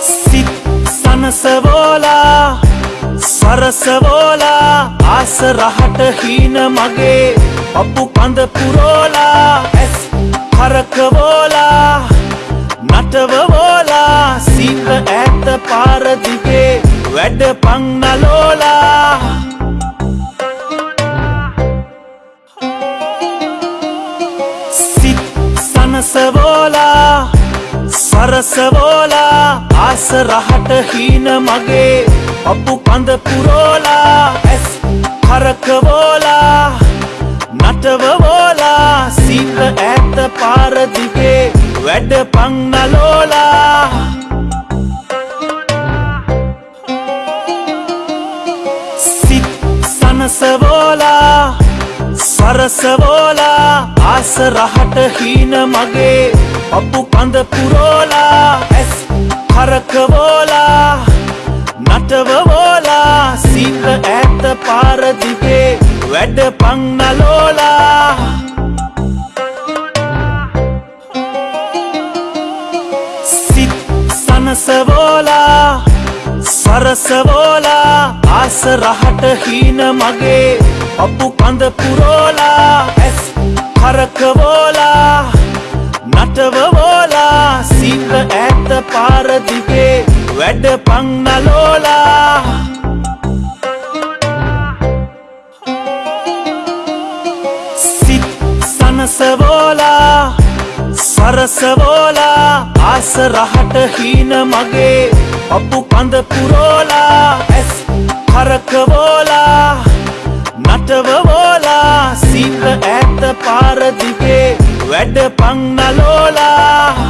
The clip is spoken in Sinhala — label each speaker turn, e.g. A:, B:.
A: සිත් සනසවෝලා සරසවෝලා ආස රහට හීන මගේ පපු කඳ පුරෝලා ඇස් කරකවෝලා නටවවෝලා සීත ඇත්ත පාරදිගේ වැඩ පංනලෝලා සිත් සනසවෝලා සරසවෝලා ආස රහට හීන මගේ පපු කඳ පුරෝලා ඇස් කරකවෝලා නටවවෝලා සීත ඇත්ත පාරදිගේ වැඩ පංනලෝලා සිත් සනසවෝලා සරසවෝලා ආස රහට හීන මගේ පපු කඳ පුරෝලා ඇස් කරකවෝලා නටවවෝලා සීත ඇත්ත පාරදිගේ වැඩ පංනලෝලා සිත් සනසවෝලා සරසවෝලා ආස රහට හීන මගේ පපු කඳ පුරෝලා ඇස් කරකවෝලා නටවවෝලා සීත ඇත්ත පාරදිගේ වැඩ පංනලෝලා සිත් සනසවෝලා සරසවෝලා ආස රහට හීන මගේ පපු කඳ පුරෝලා. ඇස් කරකවෝලා නටවවෝලා සීත ඇත්ත පාරදිගේ වැඩ පංනලෝලා